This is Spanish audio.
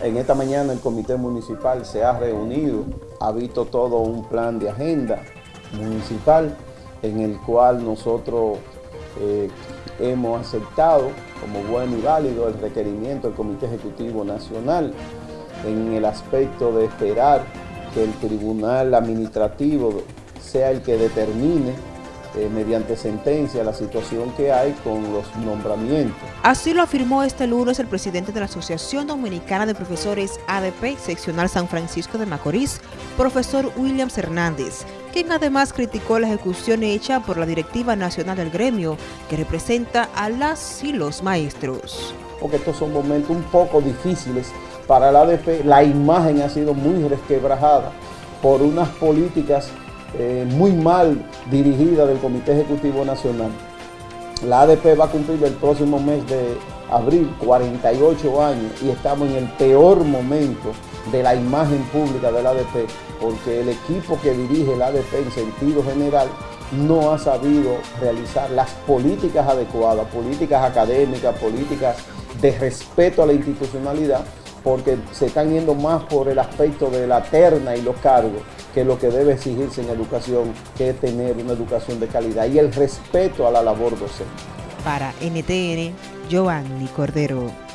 En esta mañana el comité municipal se ha reunido, ha visto todo un plan de agenda municipal en el cual nosotros eh, hemos aceptado como bueno y válido el requerimiento del Comité Ejecutivo Nacional en el aspecto de esperar que el Tribunal Administrativo sea el que determine eh, mediante sentencia la situación que hay con los nombramientos. Así lo afirmó este lunes el presidente de la Asociación Dominicana de Profesores ADP, seccional San Francisco de Macorís, profesor Williams Hernández, quien además criticó la ejecución hecha por la Directiva Nacional del Gremio, que representa a las y los maestros. Porque estos son momentos un poco difíciles para la ADP, la imagen ha sido muy resquebrajada por unas políticas eh, muy mal dirigida del Comité Ejecutivo Nacional. La ADP va a cumplir el próximo mes de abril 48 años y estamos en el peor momento de la imagen pública de la ADP porque el equipo que dirige la ADP en sentido general no ha sabido realizar las políticas adecuadas, políticas académicas, políticas de respeto a la institucionalidad porque se están yendo más por el aspecto de la terna y los cargos que lo que debe exigirse en educación, que es tener una educación de calidad y el respeto a la labor docente. Para NTN, Giovanni Cordero.